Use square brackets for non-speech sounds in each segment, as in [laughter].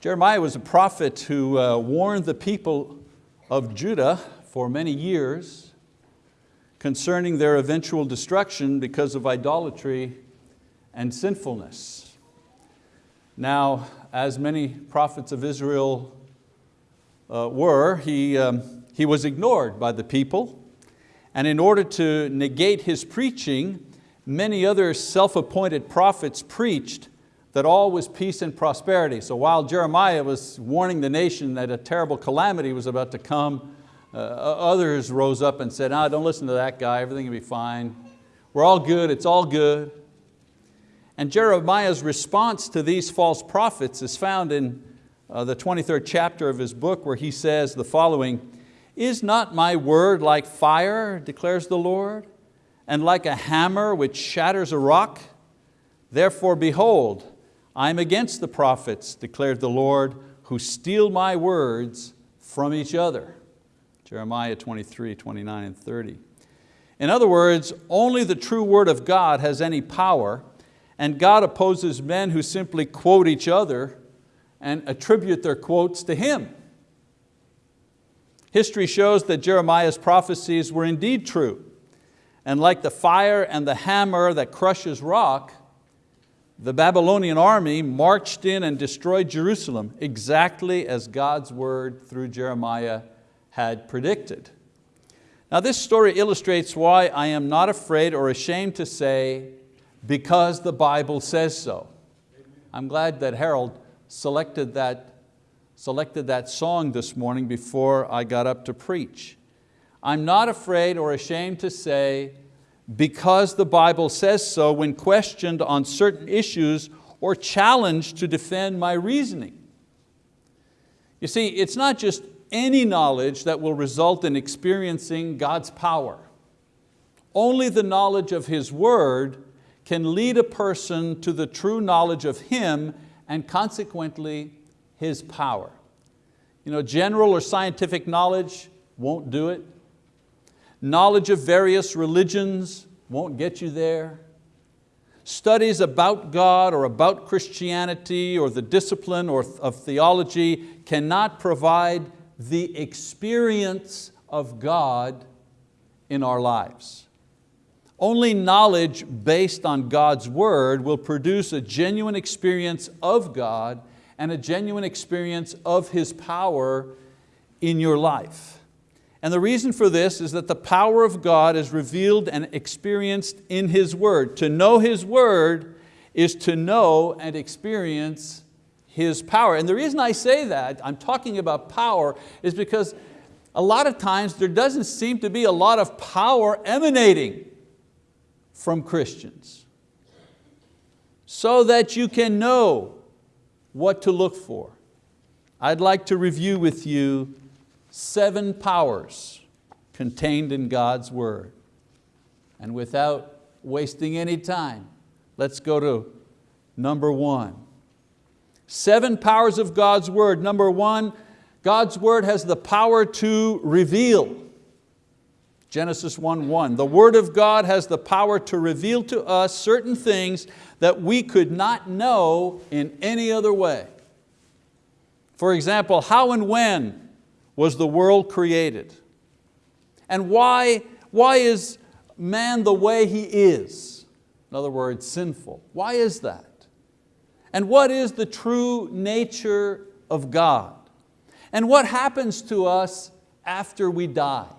Jeremiah was a prophet who uh, warned the people of Judah for many years concerning their eventual destruction because of idolatry and sinfulness. Now, as many prophets of Israel uh, were, he, um, he was ignored by the people. And in order to negate his preaching, many other self-appointed prophets preached that all was peace and prosperity. So while Jeremiah was warning the nation that a terrible calamity was about to come, uh, others rose up and said, ah, don't listen to that guy, everything will be fine. We're all good, it's all good. And Jeremiah's response to these false prophets is found in uh, the 23rd chapter of his book where he says the following, Is not my word like fire, declares the Lord, and like a hammer which shatters a rock? Therefore behold, I am against the prophets, declared the Lord, who steal my words from each other. Jeremiah 23, 29 and 30. In other words, only the true word of God has any power and God opposes men who simply quote each other and attribute their quotes to Him. History shows that Jeremiah's prophecies were indeed true. And like the fire and the hammer that crushes rock, the Babylonian army marched in and destroyed Jerusalem exactly as God's word through Jeremiah had predicted. Now this story illustrates why I am not afraid or ashamed to say, because the Bible says so. I'm glad that Harold selected that, selected that song this morning before I got up to preach. I'm not afraid or ashamed to say, because the Bible says so when questioned on certain issues or challenged to defend my reasoning. You see, it's not just any knowledge that will result in experiencing God's power. Only the knowledge of His word can lead a person to the true knowledge of Him and consequently His power. You know, general or scientific knowledge won't do it. Knowledge of various religions won't get you there. Studies about God or about Christianity or the discipline or of theology cannot provide the experience of God in our lives. Only knowledge based on God's word will produce a genuine experience of God and a genuine experience of His power in your life. And the reason for this is that the power of God is revealed and experienced in His word. To know His word is to know and experience His power. And the reason I say that, I'm talking about power, is because a lot of times there doesn't seem to be a lot of power emanating from Christians so that you can know what to look for. I'd like to review with you seven powers contained in God's word. And without wasting any time, let's go to number one. Seven powers of God's word. Number one, God's word has the power to reveal. Genesis 1:1. The word of God has the power to reveal to us certain things that we could not know in any other way. For example, how and when was the world created? And why, why is man the way he is? In other words, sinful. Why is that? And what is the true nature of God? And what happens to us after we die?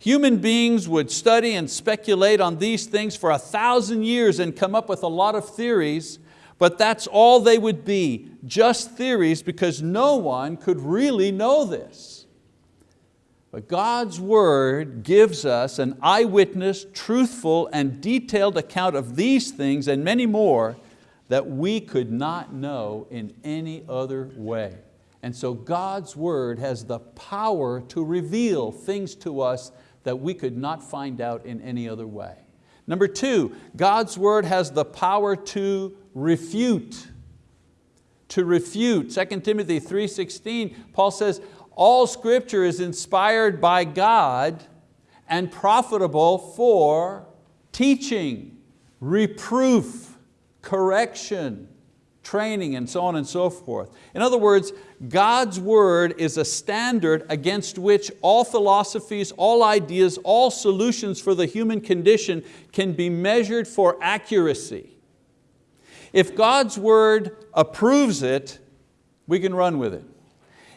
Human beings would study and speculate on these things for a thousand years and come up with a lot of theories but that's all they would be, just theories because no one could really know this. But God's word gives us an eyewitness, truthful and detailed account of these things and many more that we could not know in any other way. And so God's word has the power to reveal things to us that we could not find out in any other way. Number two, God's word has the power to refute. To refute. 2 Timothy 3.16, Paul says, all scripture is inspired by God and profitable for teaching, reproof, correction, training and so on and so forth. In other words, God's word is a standard against which all philosophies, all ideas, all solutions for the human condition can be measured for accuracy. If God's word approves it, we can run with it.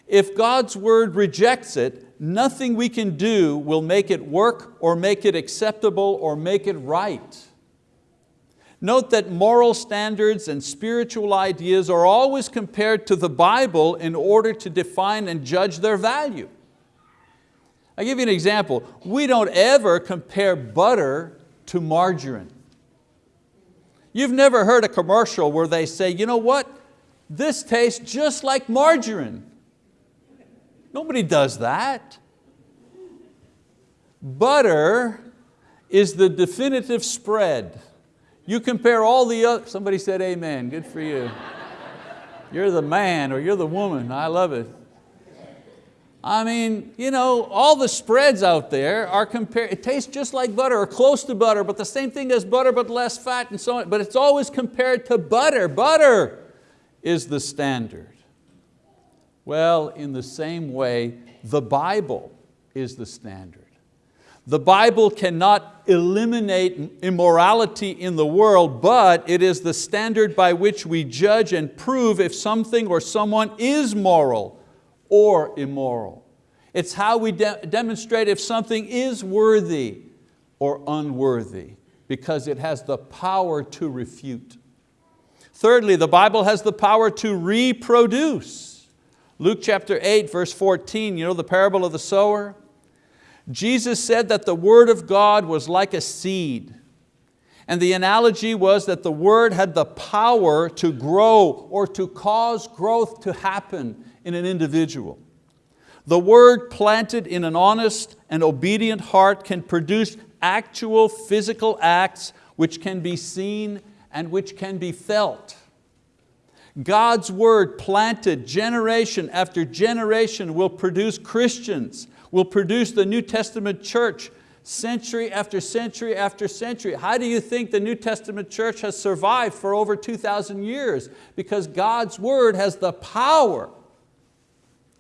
If God's word rejects it, nothing we can do will make it work or make it acceptable or make it right. Note that moral standards and spiritual ideas are always compared to the Bible in order to define and judge their value. I'll give you an example. We don't ever compare butter to margarine. You've never heard a commercial where they say, you know what, this tastes just like margarine. Nobody does that. Butter is the definitive spread. You compare all the other, somebody said amen, good for you. You're the man or you're the woman, I love it. I mean, you know, all the spreads out there are compared, it tastes just like butter or close to butter, but the same thing as butter but less fat and so on, but it's always compared to butter. Butter is the standard. Well, in the same way, the Bible is the standard. The Bible cannot eliminate immorality in the world, but it is the standard by which we judge and prove if something or someone is moral or immoral. It's how we de demonstrate if something is worthy or unworthy because it has the power to refute. Thirdly, the Bible has the power to reproduce. Luke chapter 8, verse 14, you know the parable of the sower? Jesus said that the word of God was like a seed. And the analogy was that the word had the power to grow or to cause growth to happen in an individual. The word planted in an honest and obedient heart can produce actual physical acts which can be seen and which can be felt. God's word planted generation after generation will produce Christians will produce the New Testament church century after century after century. How do you think the New Testament church has survived for over 2,000 years? Because God's word has the power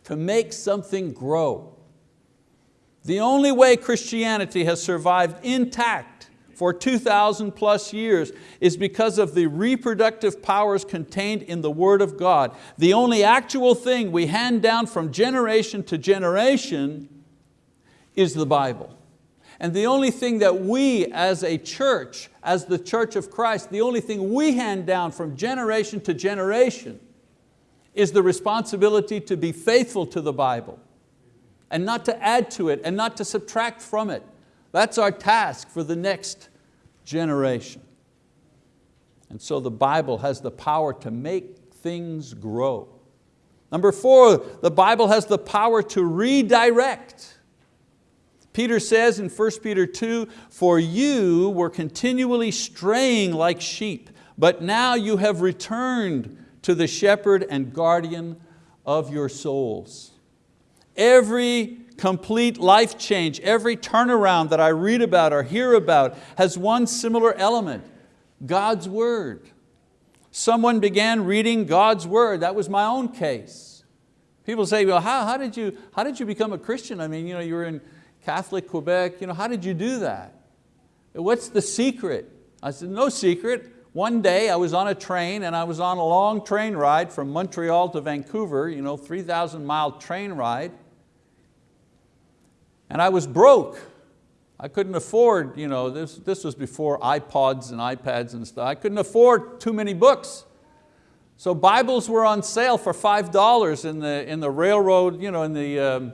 to make something grow. The only way Christianity has survived intact for 2,000 plus years is because of the reproductive powers contained in the word of God. The only actual thing we hand down from generation to generation is the Bible. And the only thing that we as a church, as the church of Christ, the only thing we hand down from generation to generation is the responsibility to be faithful to the Bible and not to add to it and not to subtract from it. That's our task for the next generation. And so the Bible has the power to make things grow. Number four, the Bible has the power to redirect. Peter says in 1 Peter 2, for you were continually straying like sheep, but now you have returned to the shepherd and guardian of your souls. Every complete life change, every turnaround that I read about or hear about has one similar element, God's word. Someone began reading God's word, that was my own case. People say, well, how, how, did, you, how did you become a Christian? I mean, you, know, you were in Catholic Quebec, you know, how did you do that? What's the secret? I said, no secret. One day I was on a train and I was on a long train ride from Montreal to Vancouver, you know, 3,000 mile train ride. And I was broke. I couldn't afford, you know, this, this was before iPods and iPads and stuff. I couldn't afford too many books. So Bibles were on sale for $5 in the, in the railroad, you know, in the, um,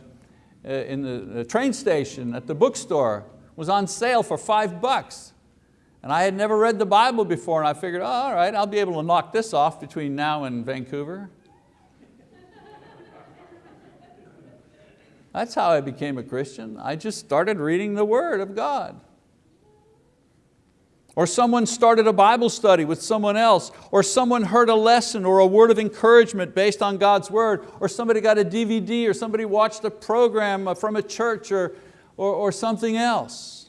uh, in the train station at the bookstore was on sale for five bucks. And I had never read the Bible before and I figured, oh, all right, I'll be able to knock this off between now and Vancouver. That's how I became a Christian. I just started reading the Word of God. Or someone started a Bible study with someone else, or someone heard a lesson or a word of encouragement based on God's word, or somebody got a DVD, or somebody watched a program from a church or, or, or something else.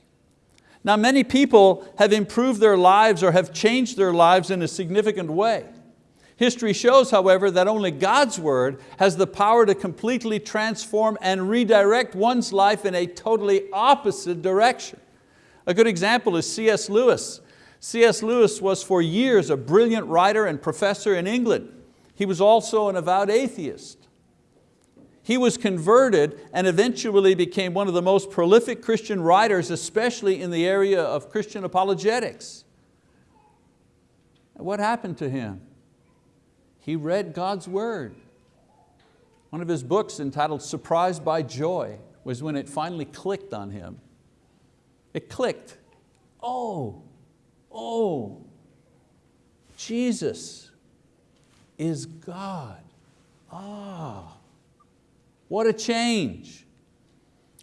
Now many people have improved their lives or have changed their lives in a significant way. History shows, however, that only God's word has the power to completely transform and redirect one's life in a totally opposite direction. A good example is C.S. Lewis. C.S. Lewis was for years a brilliant writer and professor in England. He was also an avowed atheist. He was converted and eventually became one of the most prolific Christian writers, especially in the area of Christian apologetics. What happened to him? He read God's word. One of his books entitled Surprised by Joy was when it finally clicked on him. It clicked. Oh, oh, Jesus is God. Ah, what a change.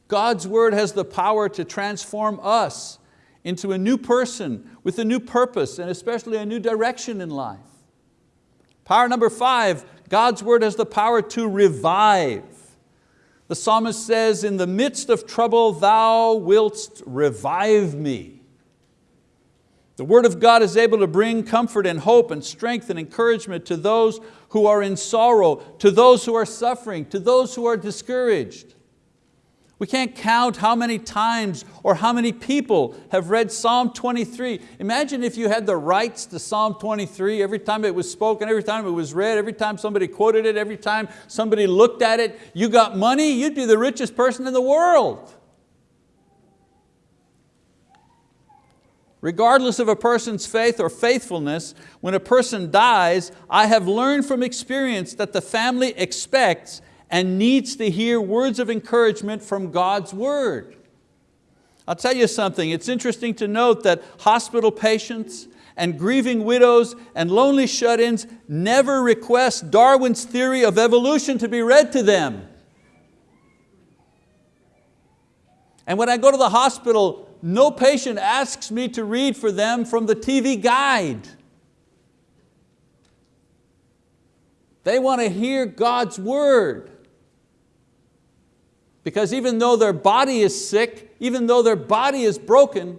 God's word has the power to transform us into a new person with a new purpose and especially a new direction in life. Power number five, God's word has the power to revive. The psalmist says, in the midst of trouble, thou wilt revive me. The word of God is able to bring comfort and hope and strength and encouragement to those who are in sorrow, to those who are suffering, to those who are discouraged. We can't count how many times or how many people have read Psalm 23. Imagine if you had the rights to Psalm 23 every time it was spoken, every time it was read, every time somebody quoted it, every time somebody looked at it, you got money, you'd be the richest person in the world. Regardless of a person's faith or faithfulness, when a person dies, I have learned from experience that the family expects and needs to hear words of encouragement from God's word. I'll tell you something, it's interesting to note that hospital patients and grieving widows and lonely shut-ins never request Darwin's theory of evolution to be read to them. And when I go to the hospital, no patient asks me to read for them from the TV guide. They want to hear God's word. Because even though their body is sick, even though their body is broken,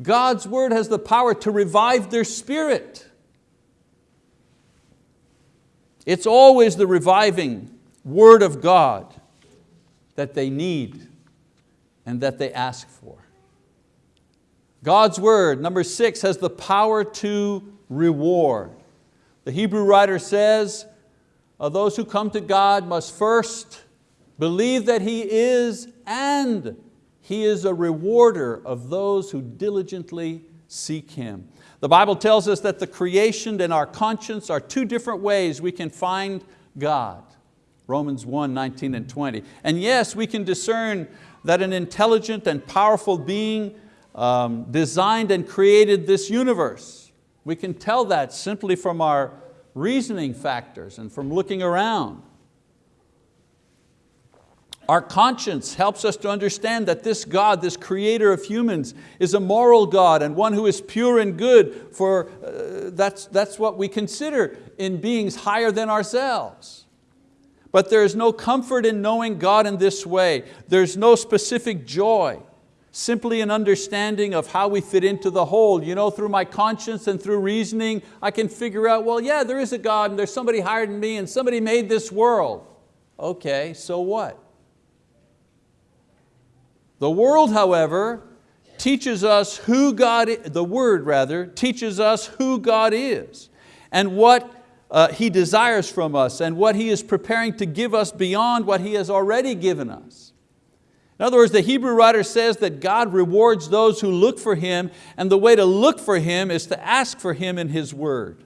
God's word has the power to revive their spirit. It's always the reviving word of God that they need and that they ask for. God's word, number six, has the power to reward. The Hebrew writer says, uh, those who come to God must first Believe that He is and He is a rewarder of those who diligently seek Him. The Bible tells us that the creation and our conscience are two different ways we can find God. Romans 1, 19 and 20. And yes, we can discern that an intelligent and powerful being um, designed and created this universe. We can tell that simply from our reasoning factors and from looking around. Our conscience helps us to understand that this God, this creator of humans, is a moral God and one who is pure and good, for uh, that's, that's what we consider in beings higher than ourselves. But there is no comfort in knowing God in this way. There's no specific joy, simply an understanding of how we fit into the whole. You know, through my conscience and through reasoning, I can figure out, well, yeah, there is a God and there's somebody higher than me and somebody made this world. Okay, so what? The world, however, teaches us who God, the word rather, teaches us who God is and what uh, He desires from us and what He is preparing to give us beyond what He has already given us. In other words, the Hebrew writer says that God rewards those who look for Him and the way to look for Him is to ask for Him in His word.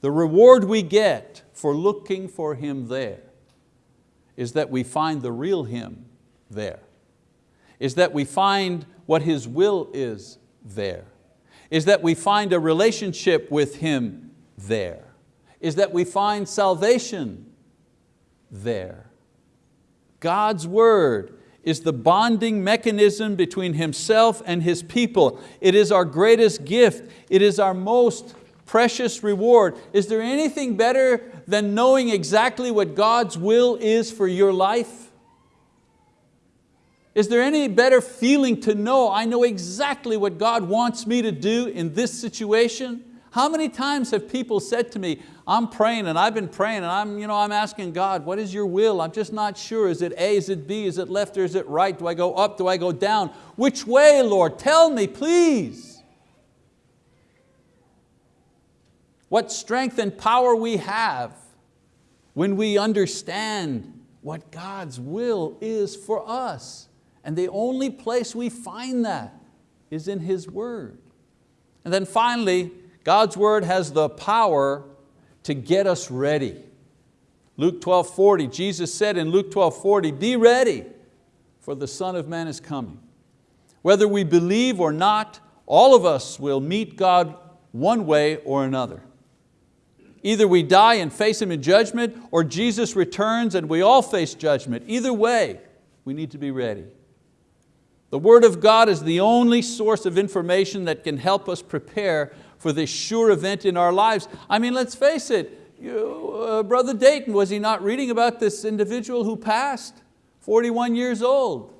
The reward we get for looking for Him there is that we find the real Him there is that we find what His will is there, is that we find a relationship with Him there, is that we find salvation there. God's word is the bonding mechanism between Himself and His people. It is our greatest gift. It is our most precious reward. Is there anything better than knowing exactly what God's will is for your life? Is there any better feeling to know I know exactly what God wants me to do in this situation? How many times have people said to me, I'm praying and I've been praying and I'm, you know, I'm asking God, what is your will? I'm just not sure. Is it A, is it B, is it left or is it right? Do I go up, do I go down? Which way, Lord? Tell me, please. What strength and power we have when we understand what God's will is for us. And the only place we find that is in His word. And then finally, God's word has the power to get us ready. Luke 12, 40, Jesus said in Luke 12, 40, be ready for the Son of Man is coming. Whether we believe or not, all of us will meet God one way or another. Either we die and face Him in judgment or Jesus returns and we all face judgment. Either way, we need to be ready. The word of God is the only source of information that can help us prepare for this sure event in our lives. I mean, let's face it, you, uh, Brother Dayton, was he not reading about this individual who passed, 41 years old?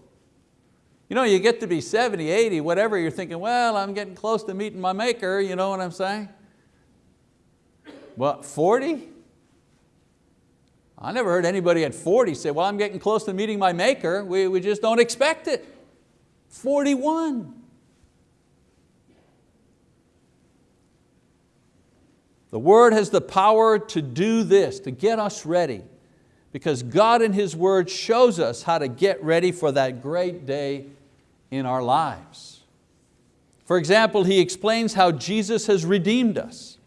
You know, you get to be 70, 80, whatever, you're thinking, well, I'm getting close to meeting my maker, you know what I'm saying? What, 40? I never heard anybody at 40 say, well, I'm getting close to meeting my maker. We, we just don't expect it. 41. The word has the power to do this, to get us ready, because God in His word shows us how to get ready for that great day in our lives. For example, He explains how Jesus has redeemed us.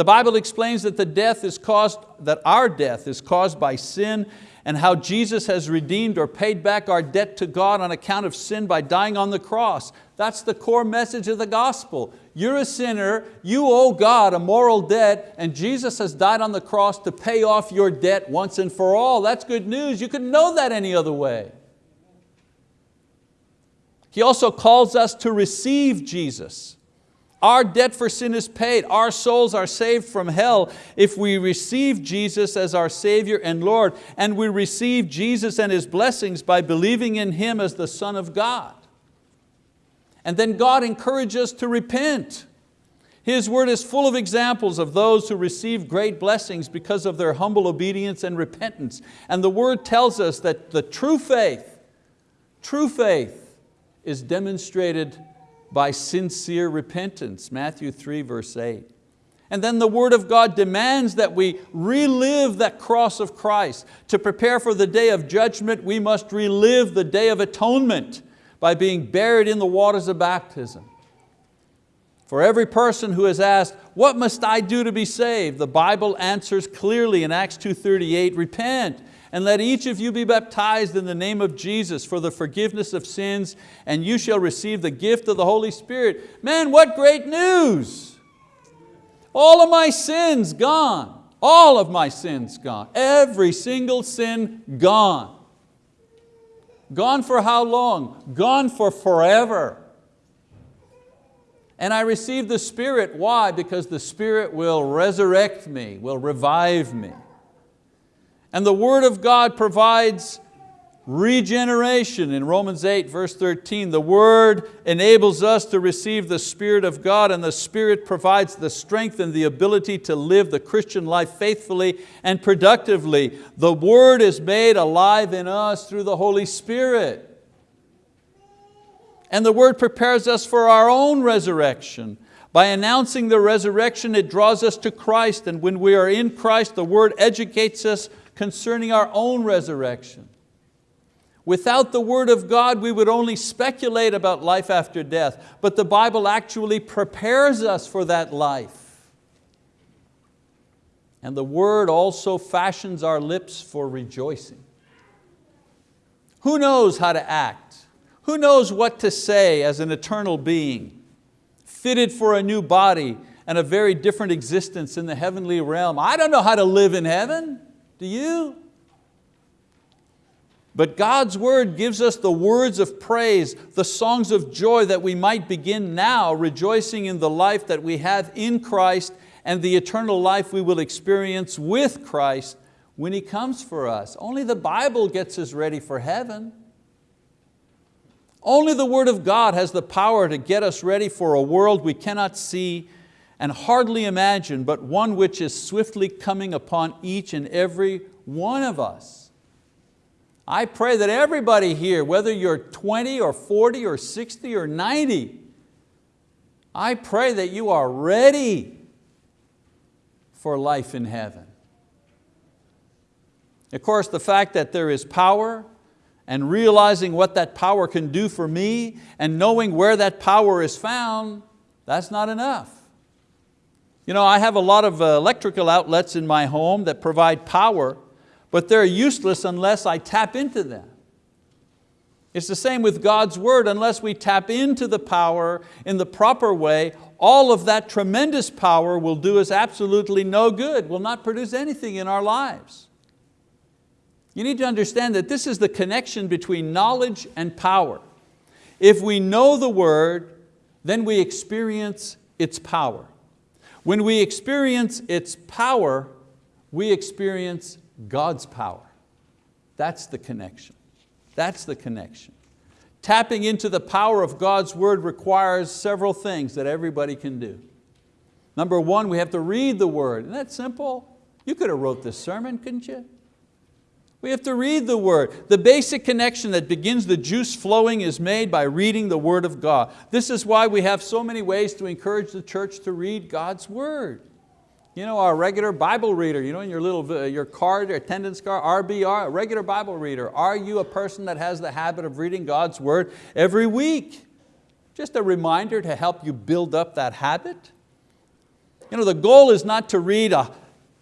The Bible explains that the death is caused, that our death is caused by sin and how Jesus has redeemed or paid back our debt to God on account of sin by dying on the cross. That's the core message of the gospel. You're a sinner, you owe God a moral debt, and Jesus has died on the cross to pay off your debt once and for all. That's good news. You couldn't know that any other way. He also calls us to receive Jesus. Our debt for sin is paid. Our souls are saved from hell if we receive Jesus as our Savior and Lord, and we receive Jesus and His blessings by believing in Him as the Son of God. And then God encourages us to repent. His word is full of examples of those who receive great blessings because of their humble obedience and repentance. And the word tells us that the true faith, true faith is demonstrated by sincere repentance, Matthew 3 verse 8. And then the word of God demands that we relive that cross of Christ. To prepare for the day of judgment, we must relive the day of atonement by being buried in the waters of baptism. For every person who has asked, what must I do to be saved? The Bible answers clearly in Acts 2.38, repent and let each of you be baptized in the name of Jesus for the forgiveness of sins, and you shall receive the gift of the Holy Spirit. Man, what great news! All of my sins gone. All of my sins gone. Every single sin gone. Gone for how long? Gone for forever. And I receive the Spirit, why? Because the Spirit will resurrect me, will revive me. And the word of God provides regeneration in Romans 8 verse 13. The word enables us to receive the Spirit of God and the Spirit provides the strength and the ability to live the Christian life faithfully and productively. The word is made alive in us through the Holy Spirit. And the word prepares us for our own resurrection. By announcing the resurrection, it draws us to Christ, and when we are in Christ, the word educates us concerning our own resurrection. Without the word of God, we would only speculate about life after death, but the Bible actually prepares us for that life. And the word also fashions our lips for rejoicing. Who knows how to act? Who knows what to say as an eternal being, fitted for a new body and a very different existence in the heavenly realm? I don't know how to live in heaven. Do you? But God's word gives us the words of praise, the songs of joy that we might begin now rejoicing in the life that we have in Christ and the eternal life we will experience with Christ when He comes for us. Only the Bible gets us ready for heaven. Only the word of God has the power to get us ready for a world we cannot see and hardly imagine, but one which is swiftly coming upon each and every one of us. I pray that everybody here, whether you're 20 or 40 or 60 or 90, I pray that you are ready for life in heaven. Of course, the fact that there is power and realizing what that power can do for me and knowing where that power is found, that's not enough. You know, I have a lot of uh, electrical outlets in my home that provide power, but they're useless unless I tap into them. It's the same with God's word, unless we tap into the power in the proper way, all of that tremendous power will do us absolutely no good, will not produce anything in our lives. You need to understand that this is the connection between knowledge and power. If we know the word, then we experience its power. When we experience its power, we experience God's power. That's the connection. That's the connection. Tapping into the power of God's word requires several things that everybody can do. Number one, we have to read the word. Isn't that simple? You could have wrote this sermon, couldn't you? We have to read the word. The basic connection that begins the juice flowing is made by reading the word of God. This is why we have so many ways to encourage the church to read God's word. You know, our regular Bible reader, you know, in your little uh, your card, your attendance card, RBR, regular Bible reader. Are you a person that has the habit of reading God's word every week? Just a reminder to help you build up that habit. You know, the goal is not to read a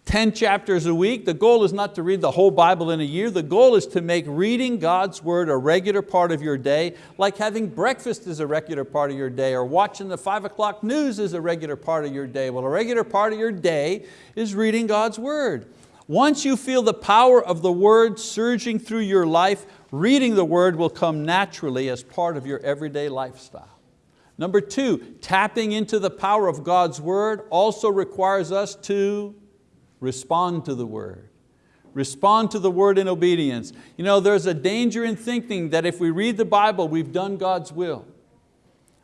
10 chapters a week. The goal is not to read the whole Bible in a year. The goal is to make reading God's word a regular part of your day, like having breakfast is a regular part of your day, or watching the five o'clock news is a regular part of your day. Well, a regular part of your day is reading God's word. Once you feel the power of the word surging through your life, reading the word will come naturally as part of your everyday lifestyle. Number two, tapping into the power of God's word also requires us to Respond to the word. Respond to the word in obedience. You know, there's a danger in thinking that if we read the Bible, we've done God's will.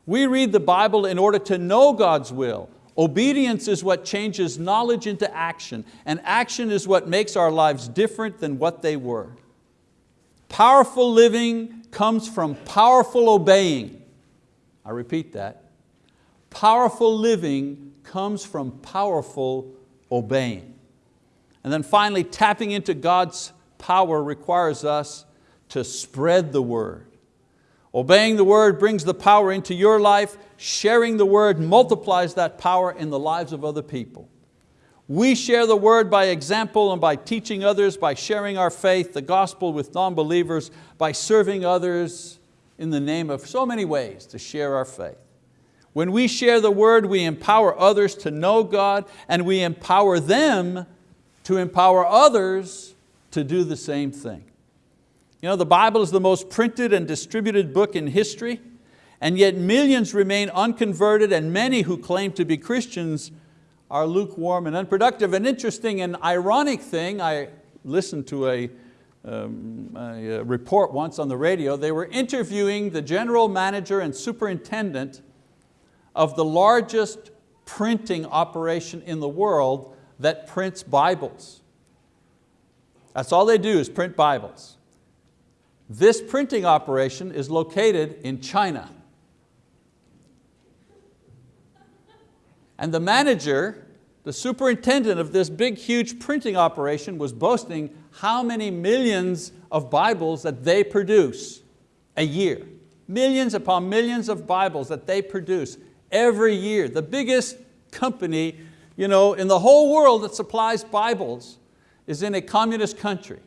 We read the Bible in order to know God's will. Obedience is what changes knowledge into action, and action is what makes our lives different than what they were. Powerful living comes from powerful obeying. I repeat that. Powerful living comes from powerful obeying. And then finally, tapping into God's power requires us to spread the word. Obeying the word brings the power into your life. Sharing the word multiplies that power in the lives of other people. We share the word by example and by teaching others, by sharing our faith, the gospel with non-believers, by serving others in the name of so many ways to share our faith. When we share the word, we empower others to know God and we empower them to empower others to do the same thing. You know, the Bible is the most printed and distributed book in history, and yet millions remain unconverted and many who claim to be Christians are lukewarm and unproductive. An interesting and ironic thing, I listened to a, um, a report once on the radio, they were interviewing the general manager and superintendent of the largest printing operation in the world that prints Bibles. That's all they do is print Bibles. This printing operation is located in China. And the manager, the superintendent of this big, huge printing operation was boasting how many millions of Bibles that they produce a year. Millions upon millions of Bibles that they produce every year. The biggest company you know, in the whole world that supplies Bibles is in a communist country.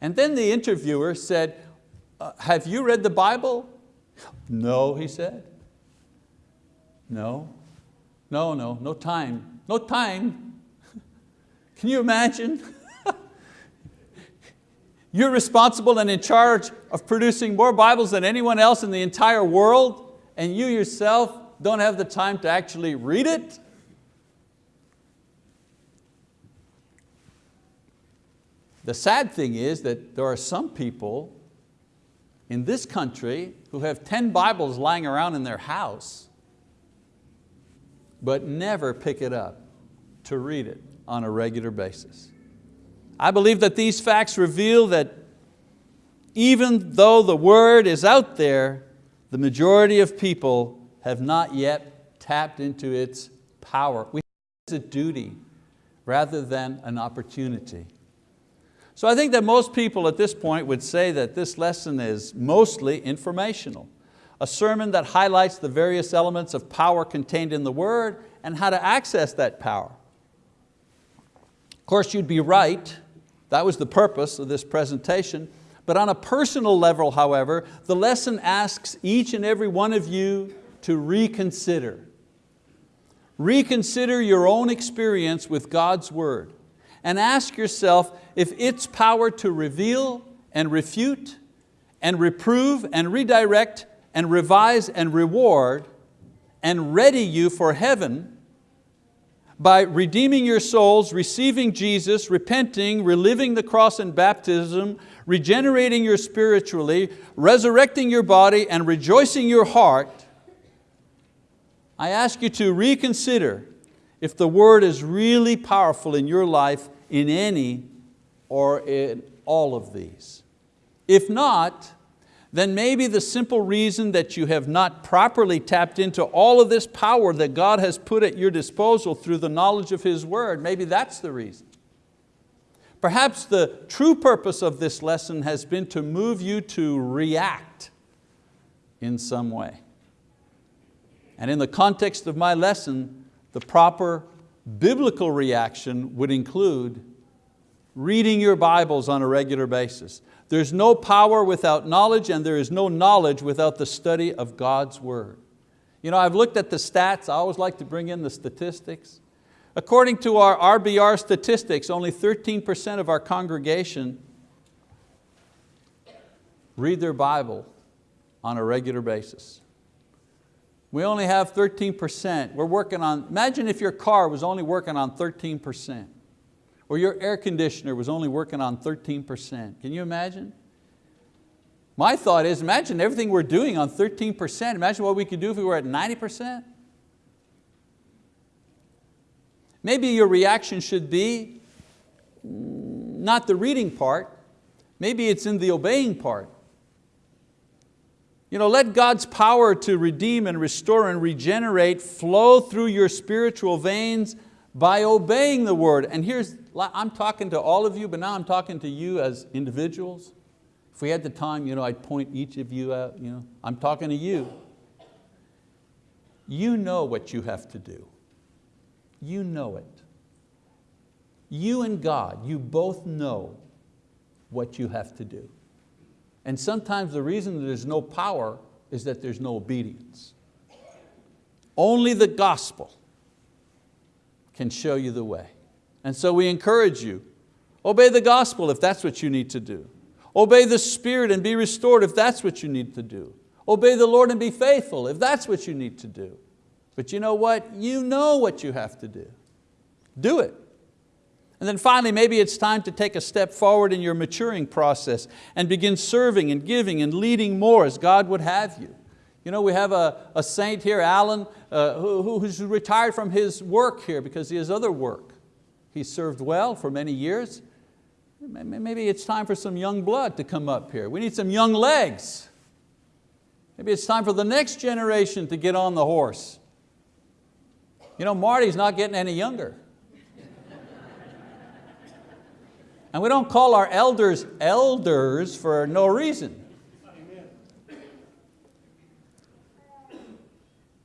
And then the interviewer said, uh, have you read the Bible? No, he said. No, no, no, no time, no time. [laughs] Can you imagine? [laughs] You're responsible and in charge of producing more Bibles than anyone else in the entire world, and you yourself don't have the time to actually read it? The sad thing is that there are some people in this country who have 10 Bibles lying around in their house, but never pick it up to read it on a regular basis. I believe that these facts reveal that even though the word is out there, the majority of people have not yet tapped into its power. We have a duty rather than an opportunity. So I think that most people at this point would say that this lesson is mostly informational. A sermon that highlights the various elements of power contained in the word and how to access that power. Of course, you'd be right. That was the purpose of this presentation. But on a personal level, however, the lesson asks each and every one of you to reconsider. Reconsider your own experience with God's word and ask yourself if its power to reveal and refute and reprove and redirect and revise and reward and ready you for heaven by redeeming your souls, receiving Jesus, repenting, reliving the cross and baptism, regenerating your spiritually, resurrecting your body and rejoicing your heart, I ask you to reconsider if the word is really powerful in your life in any or in all of these. If not, then maybe the simple reason that you have not properly tapped into all of this power that God has put at your disposal through the knowledge of His word, maybe that's the reason. Perhaps the true purpose of this lesson has been to move you to react in some way. And in the context of my lesson, the proper biblical reaction would include reading your Bibles on a regular basis. There's no power without knowledge and there is no knowledge without the study of God's word. You know, I've looked at the stats, I always like to bring in the statistics. According to our RBR statistics, only 13% of our congregation read their Bible on a regular basis. We only have 13%. We're working on, imagine if your car was only working on 13%, or your air conditioner was only working on 13%. Can you imagine? My thought is, imagine everything we're doing on 13%. Imagine what we could do if we were at 90%. Maybe your reaction should be not the reading part, maybe it's in the obeying part. You know, let God's power to redeem and restore and regenerate flow through your spiritual veins by obeying the word. And here's, I'm talking to all of you, but now I'm talking to you as individuals. If we had the time, you know, I'd point each of you out. You know, I'm talking to you. You know what you have to do. You know it. You and God, you both know what you have to do. And sometimes the reason there's no power is that there's no obedience. Only the gospel can show you the way. And so we encourage you, obey the gospel if that's what you need to do. Obey the Spirit and be restored if that's what you need to do. Obey the Lord and be faithful if that's what you need to do. But you know what? You know what you have to do. Do it. And then finally, maybe it's time to take a step forward in your maturing process and begin serving and giving and leading more as God would have you. You know, we have a, a saint here, Alan, uh, who, who's retired from his work here because he has other work. He served well for many years. Maybe it's time for some young blood to come up here. We need some young legs. Maybe it's time for the next generation to get on the horse. You know, Marty's not getting any younger. And we don't call our elders elders for no reason.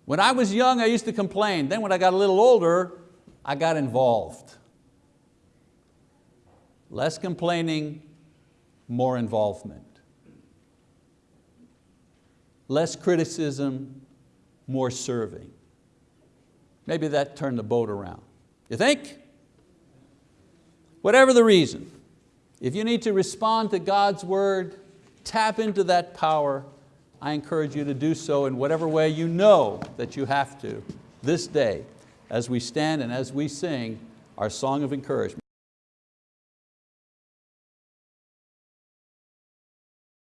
When I was young, I used to complain. Then when I got a little older, I got involved. Less complaining, more involvement. Less criticism, more serving. Maybe that turned the boat around. You think? Whatever the reason, if you need to respond to God's word, tap into that power, I encourage you to do so in whatever way you know that you have to this day as we stand and as we sing our song of encouragement.